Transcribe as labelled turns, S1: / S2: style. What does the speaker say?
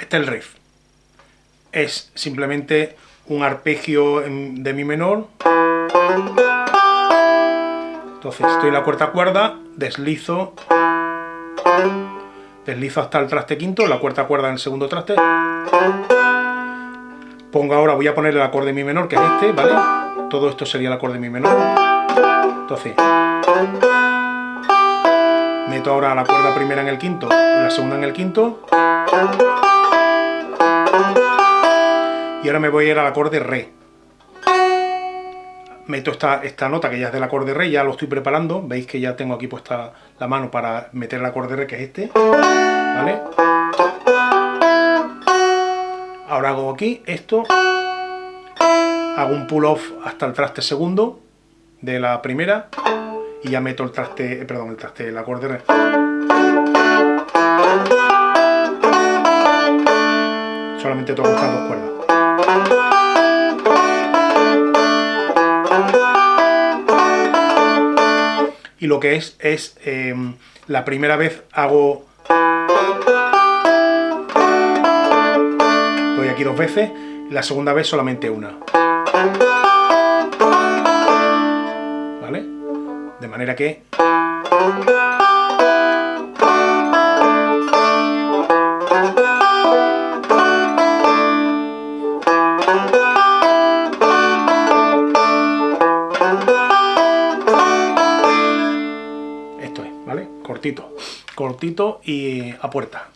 S1: Este es el riff. Es simplemente un arpegio de mi menor. Entonces estoy en la cuarta cuerda, deslizo, deslizo hasta el traste quinto, la cuarta cuerda en el segundo traste. Pongo ahora, voy a poner el acorde mi menor, que es este, ¿vale? Todo esto sería el acorde mi menor. Entonces, meto ahora la cuerda primera en el quinto, la segunda en el quinto. Y ahora me voy a ir al acorde re. Meto esta, esta nota que ya es del acorde re, ya lo estoy preparando. Veis que ya tengo aquí puesta la mano para meter el acorde re, que es este. ¿Vale? Ahora hago aquí esto. Hago un pull off hasta el traste segundo de la primera y ya meto el traste, eh, perdón, el traste, el acorde re. Solamente toco estas dos cuerdas. Y lo que es, es em, la primera vez hago... Doy aquí dos veces, la segunda vez solamente una. ¿Vale? De manera que... Cortito, y a puerta.